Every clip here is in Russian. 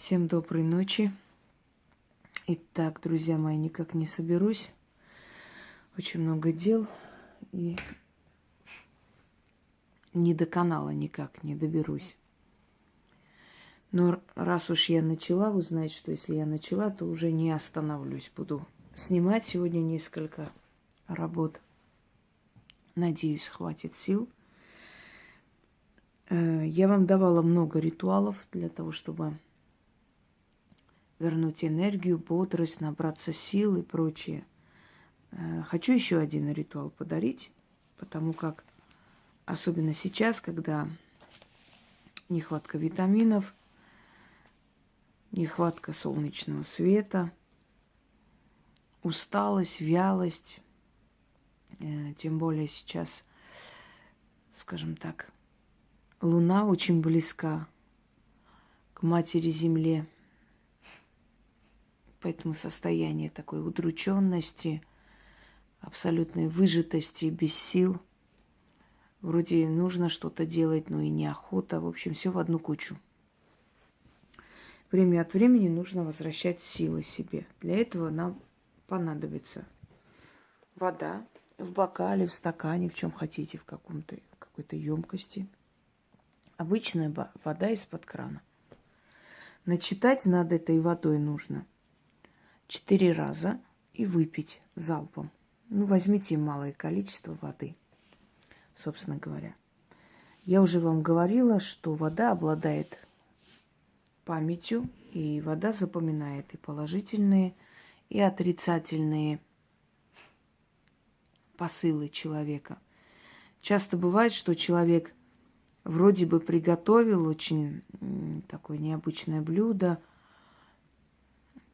Всем доброй ночи. Итак, друзья мои, никак не соберусь. Очень много дел и не до канала никак не доберусь. Но раз уж я начала, вы знаете, что если я начала, то уже не остановлюсь. Буду снимать сегодня несколько работ. Надеюсь, хватит сил. Э, я вам давала много ритуалов для того, чтобы вернуть энергию, бодрость, набраться сил и прочее. Э, хочу еще один ритуал подарить, потому как, особенно сейчас, когда нехватка витаминов, нехватка солнечного света, усталость, вялость, э, тем более сейчас, скажем так, Луна очень близка к Матери Земле – Поэтому состояние такой удрученности, абсолютной выжатости, без сил. Вроде нужно что-то делать, но и неохота. В общем, все в одну кучу. Время от времени нужно возвращать силы себе. Для этого нам понадобится вода в бокале, в стакане, в чем хотите, в каком-то какой-то емкости. Обычная вода из-под крана. Начитать над этой водой нужно – четыре раза и выпить залпом. Ну, возьмите малое количество воды, собственно говоря. Я уже вам говорила, что вода обладает памятью, и вода запоминает и положительные, и отрицательные посылы человека. Часто бывает, что человек вроде бы приготовил очень такое необычное блюдо –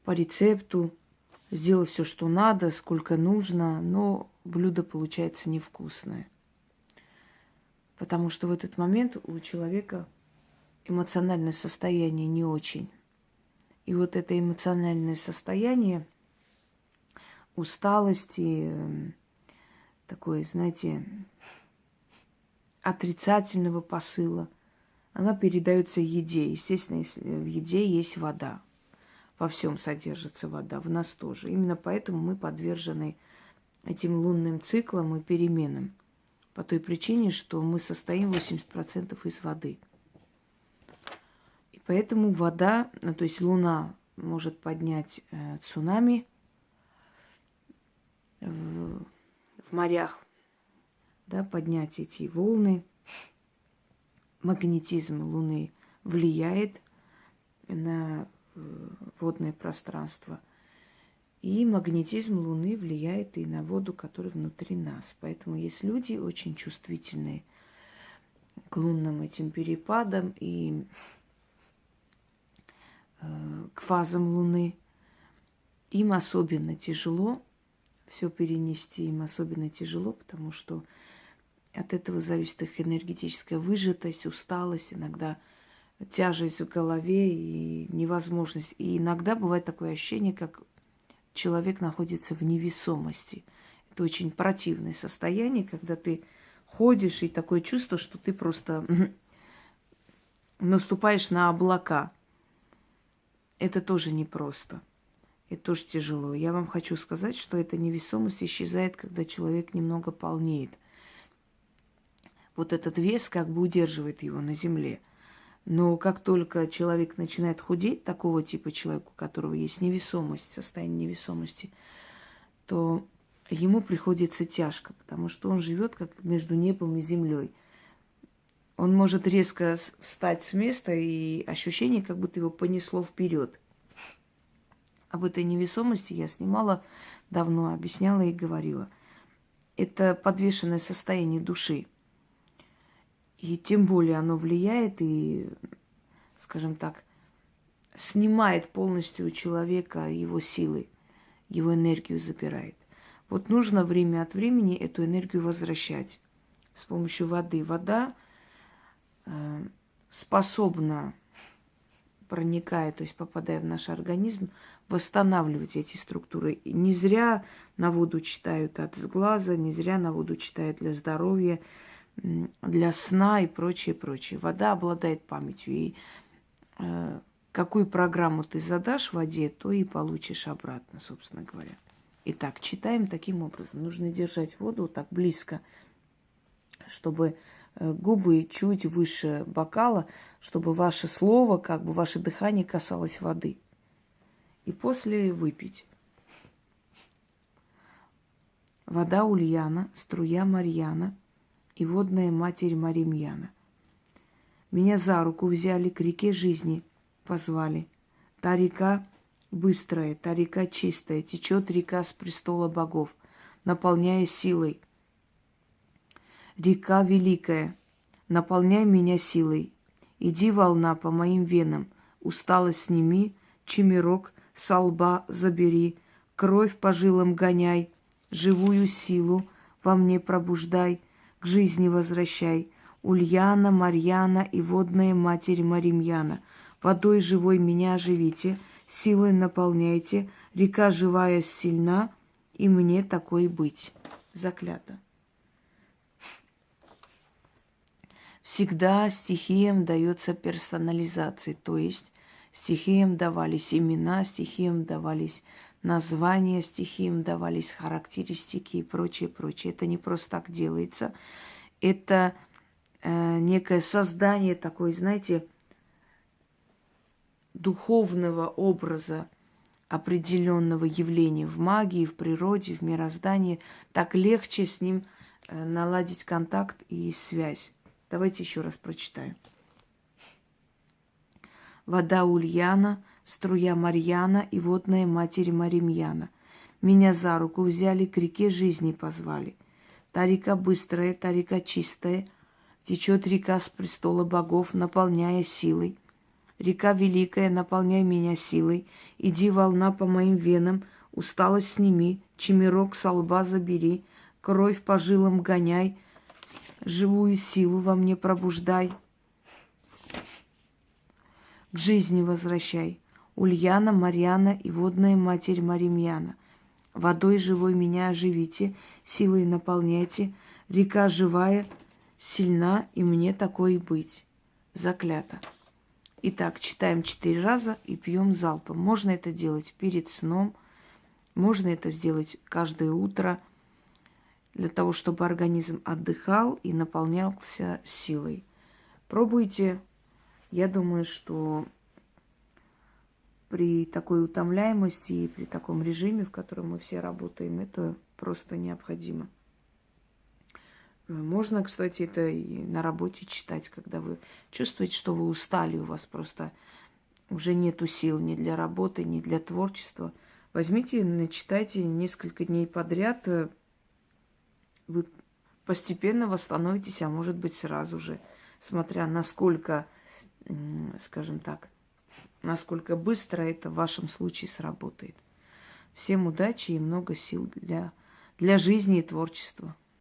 по рецепту, сделал все, что надо, сколько нужно, но блюдо получается невкусное. Потому что в этот момент у человека эмоциональное состояние не очень. И вот это эмоциональное состояние усталости, такой, знаете, отрицательного посыла, она передается еде. Естественно, в еде есть вода во всем содержится вода, в нас тоже. Именно поэтому мы подвержены этим лунным циклам и переменам. По той причине, что мы состоим 80% из воды. И поэтому вода, ну, то есть Луна может поднять э, цунами в, в морях, да, поднять эти волны. Магнетизм Луны влияет на водное пространство. И магнетизм Луны влияет и на воду, которая внутри нас. Поэтому есть люди очень чувствительные к лунным этим перепадам и э, к фазам Луны. Им особенно тяжело все перенести, им особенно тяжело, потому что от этого зависит их энергетическая выжатость, усталость, иногда – тяжесть в голове и невозможность. И иногда бывает такое ощущение, как человек находится в невесомости. Это очень противное состояние, когда ты ходишь, и такое чувство, что ты просто наступаешь на облака. Это тоже непросто. Это тоже тяжело. Я вам хочу сказать, что эта невесомость исчезает, когда человек немного полнеет. Вот этот вес как бы удерживает его на земле – но как только человек начинает худеть, такого типа человека, у которого есть невесомость, состояние невесомости, то ему приходится тяжко, потому что он живет как между небом и землей. Он может резко встать с места, и ощущение, как будто его понесло вперед. Об этой невесомости я снимала давно, объясняла и говорила. Это подвешенное состояние души – и тем более оно влияет и, скажем так, снимает полностью у человека его силы, его энергию забирает. Вот нужно время от времени эту энергию возвращать с помощью воды. Вода э, способна, проникая, то есть попадая в наш организм, восстанавливать эти структуры. И не зря на воду читают от сглаза, не зря на воду читают для здоровья для сна и прочее, прочее. Вода обладает памятью. И э, какую программу ты задашь воде, то и получишь обратно, собственно говоря. Итак, читаем таким образом. Нужно держать воду так близко, чтобы э, губы чуть выше бокала, чтобы ваше слово, как бы ваше дыхание касалось воды. И после выпить. Вода Ульяна, струя Марьяна и водная матерь Маримьяна. Меня за руку взяли, к реке жизни позвали. Та река быстрая, та река чистая, течет река с престола богов, наполняя силой. Река великая, наполняй меня силой. Иди, волна, по моим венам, усталость сними, чемерок со лба забери, кровь по жилам гоняй, живую силу во мне пробуждай, жизни возвращай. Ульяна, Марьяна и водная матерь Маримьяна, водой живой меня оживите — силой наполняйте, река живая сильна, и мне такой быть. Заклято. Всегда стихиям дается персонализация, то есть стихиям давались имена, стихиям давались названия, стихиям давались характеристики и прочее, прочее. Это не просто так делается. Это э, некое создание такой, знаете, духовного образа определенного явления в магии, в природе, в мироздании, так легче с ним э, наладить контакт и связь. Давайте еще раз прочитаем. Вода Ульяна, струя Марьяна и водная матери Маримьяна. Меня за руку взяли, к реке жизни позвали. Та река быстрая, та река чистая, течет река с престола богов, наполняя силой – Река великая, наполняй меня силой. Иди, волна, по моим венам, усталость сними, чемерок со лба забери, кровь по жилам гоняй, живую силу во мне пробуждай. К жизни возвращай. Ульяна, Марьяна и водная матерь Маримьяна. Водой живой меня оживите, силой наполняйте. Река живая, сильна, и мне такое быть. Заклято. Итак, читаем четыре раза и пьем залпом. Можно это делать перед сном, можно это сделать каждое утро для того, чтобы организм отдыхал и наполнялся силой. Пробуйте. Я думаю, что при такой утомляемости и при таком режиме, в котором мы все работаем, это просто необходимо. Можно, кстати, это и на работе читать, когда вы чувствуете, что вы устали, у вас просто уже нету сил ни для работы, ни для творчества. Возьмите, начитайте несколько дней подряд, э, вы постепенно восстановитесь, а может быть сразу же, смотря насколько, скажем так, насколько быстро это в вашем случае сработает. Всем удачи и много сил для, для жизни и творчества.